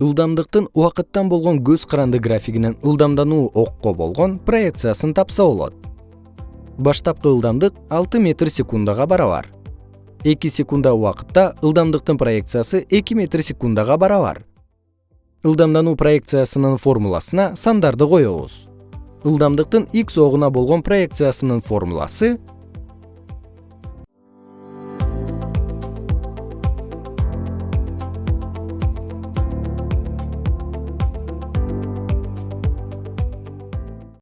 ылдамдыктын убакыттан болгон көз каранды графигинен ылдамдануу окко болгон проекциясын тапса болот. Баштапкы ылдамдык метр секундага барабар. Эки секунда убакытта ылдамдыктын проекциясы 2 метр секундага барабар. Ылдамдануу проекциясынын формуласына сандарды коебуз ылдамдыктын x огуна болгон проекциясынын формуласы